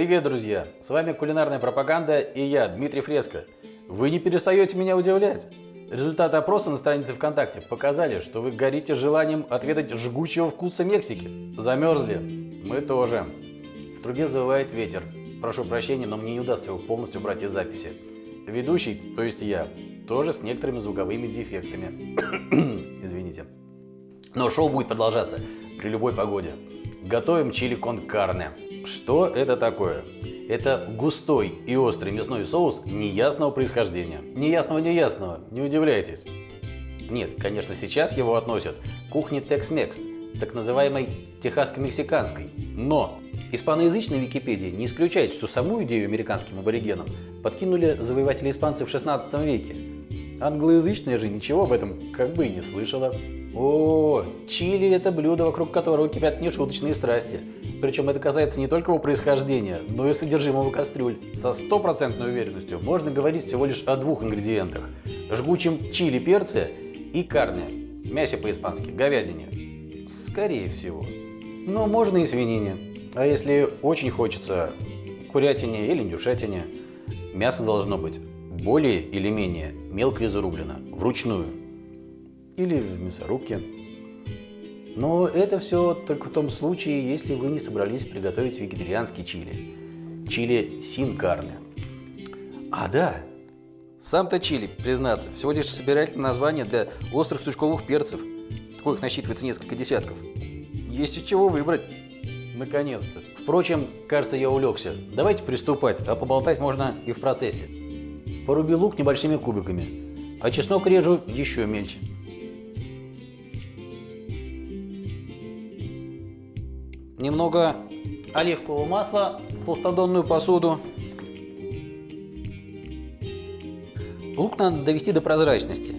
Привет, друзья! С вами кулинарная пропаганда и я, Дмитрий Фреско. Вы не перестаете меня удивлять. Результаты опроса на странице ВКонтакте показали, что вы горите желанием отведать жгучего вкуса Мексики. Замерзли? Мы тоже. В трубе завывает ветер. Прошу прощения, но мне не удастся его полностью убрать из записи. Ведущий, то есть я, тоже с некоторыми звуковыми дефектами. Извините. Но шоу будет продолжаться при любой погоде. Готовим чили кон карне. Что это такое? Это густой и острый мясной соус неясного происхождения. Неясного-неясного, не удивляйтесь. Нет, конечно, сейчас его относят к кухне Tex-Mex, так называемой техасско-мексиканской. Но испаноязычная Википедия не исключает, что саму идею американским аборигенам подкинули завоеватели испанцы в 16 веке. Англоязычная же ничего об этом как бы и не слышала. О, чили – это блюдо, вокруг которого кипят нешуточные страсти. Причем это касается не только его происхождения, но и содержимого кастрюль. Со стопроцентной уверенностью можно говорить всего лишь о двух ингредиентах – жгучем чили перце и карне, мясе по-испански, говядине. Скорее всего. Но можно и свинине. А если очень хочется курятине или индюшатине, мясо должно быть более или менее мелко изрублено, вручную или в мясорубке. Но это все только в том случае, если вы не собрались приготовить вегетарианский чили. Чили син карне. А, да, сам-то чили, признаться, всего лишь собирательное название для острых сучковых перцев. Коих насчитывается несколько десятков. Есть из чего выбрать. Наконец-то. Впрочем, кажется, я улегся. Давайте приступать, а поболтать можно и в процессе. Поруби лук небольшими кубиками, а чеснок режу еще мельче. Немного оливкового масла в толстодонную посуду. Лук надо довести до прозрачности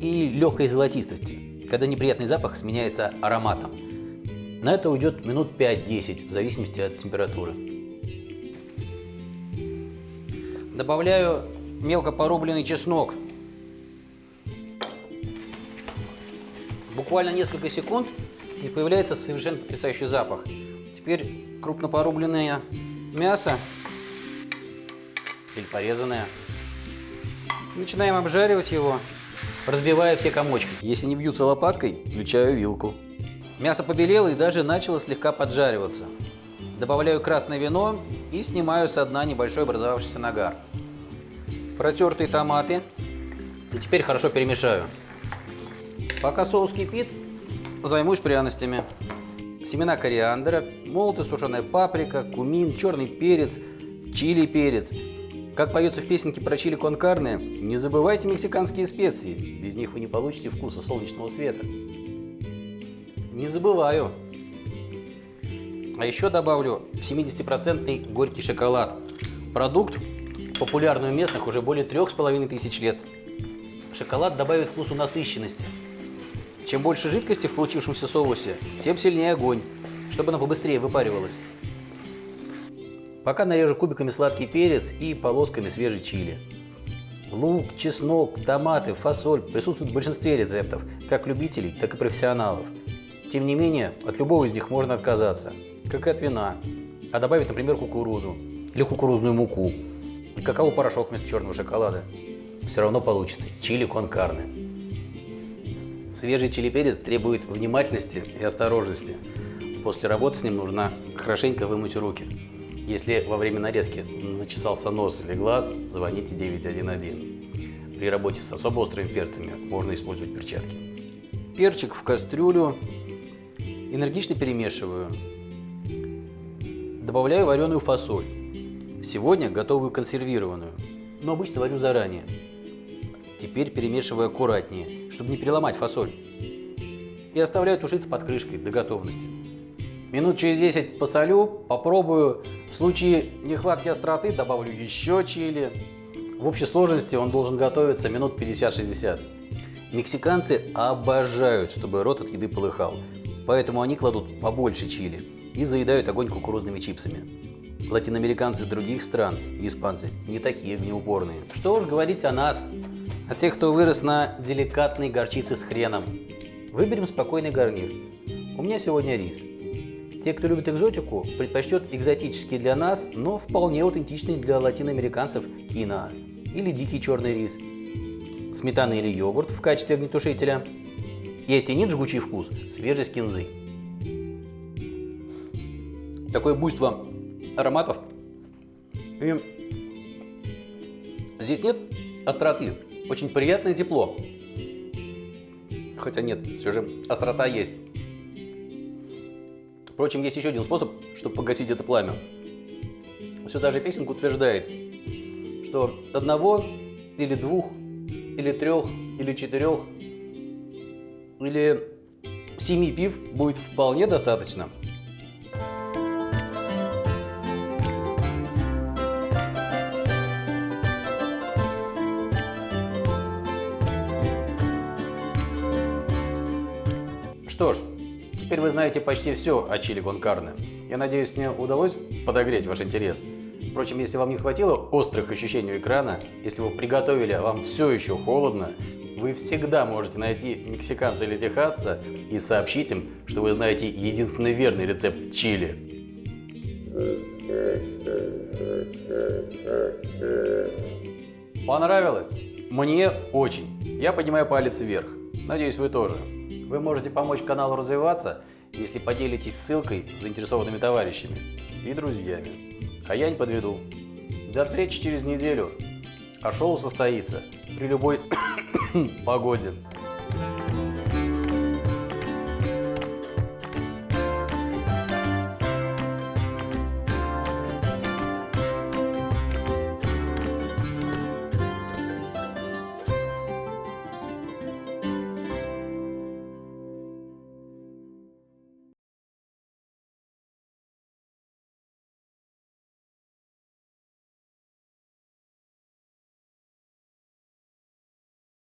и легкой золотистости, когда неприятный запах сменяется ароматом. На это уйдет минут 5-10, в зависимости от температуры. Добавляю мелко порубленный чеснок. Буквально несколько секунд и появляется совершенно потрясающий запах. Теперь крупно порубленное мясо или порезанное. Начинаем обжаривать его, разбивая все комочки. Если не бьются лопаткой, включаю вилку. Мясо побелело и даже начало слегка поджариваться. Добавляю красное вино и снимаю со дна небольшой образовавшийся нагар. Протертые томаты. И теперь хорошо перемешаю. Пока соус кипит, займусь пряностями семена кориандра, молотая сушеная паприка, кумин, черный перец, чили перец. Как поется в песенке про чили конкарне, не забывайте мексиканские специи, без них вы не получите вкуса солнечного света. Не забываю. А еще добавлю 70% горький шоколад. Продукт, популярный у местных уже более трех с половиной тысяч лет. Шоколад добавит вкусу насыщенности. Чем больше жидкости в получившемся соусе, тем сильнее огонь, чтобы она побыстрее выпаривалась. Пока нарежу кубиками сладкий перец и полосками свежий чили. Лук, чеснок, томаты, фасоль присутствуют в большинстве рецептов, как любителей, так и профессионалов. Тем не менее, от любого из них можно отказаться, как и от вина, а добавить, например, кукурузу или кукурузную муку, и какао-порошок вместо черного шоколада. Все равно получится чили кон карне. Свежий чили перец требует внимательности и осторожности. После работы с ним нужно хорошенько вымыть руки. Если во время нарезки зачесался нос или глаз, звоните 911. При работе с особо острыми перцами можно использовать перчатки. Перчик в кастрюлю. Энергично перемешиваю. Добавляю вареную фасоль. Сегодня готовую консервированную, но обычно варю заранее. Теперь перемешиваю аккуратнее, чтобы не переломать фасоль. И оставляю тушиться под крышкой до готовности. Минут через 10 посолю, попробую. В случае нехватки остроты добавлю еще чили. В общей сложности он должен готовиться минут 50-60. Мексиканцы обожают, чтобы рот от еды полыхал. Поэтому они кладут побольше чили и заедают огонь кукурузными чипсами. Латиноамериканцы других стран испанцы не такие огнеупорные. Что уж говорить о нас, а тех, кто вырос на деликатной горчице с хреном. Выберем спокойный гарнир. У меня сегодня рис. Те, кто любит экзотику, предпочтет экзотический для нас, но вполне аутентичный для латиноамериканцев кино или дикий черный рис, сметана или йогурт в качестве огнетушителя и оттенит жгучий вкус свежей кинзы. Такое буйство ароматов. И здесь нет остроты, очень приятное тепло. Хотя нет, все же острота есть. Впрочем, есть еще один способ, чтобы погасить это пламя. Все та же песенка утверждает, что одного или двух, или трех, или четырех, или семи пив будет вполне достаточно. Что ж, теперь вы знаете почти все о чили кон карне. Я надеюсь, мне удалось подогреть ваш интерес. Впрочем, если вам не хватило острых ощущений у экрана, если вы приготовили, а вам все еще холодно, вы всегда можете найти мексиканца или техасца и сообщить им, что вы знаете единственный верный рецепт чили. Понравилось? Мне очень. Я поднимаю палец вверх. Надеюсь, вы тоже. Вы можете помочь каналу развиваться, если поделитесь ссылкой с заинтересованными товарищами и друзьями. А я не подведу. До встречи через неделю. А шоу состоится при любой погоде.